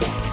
Bye.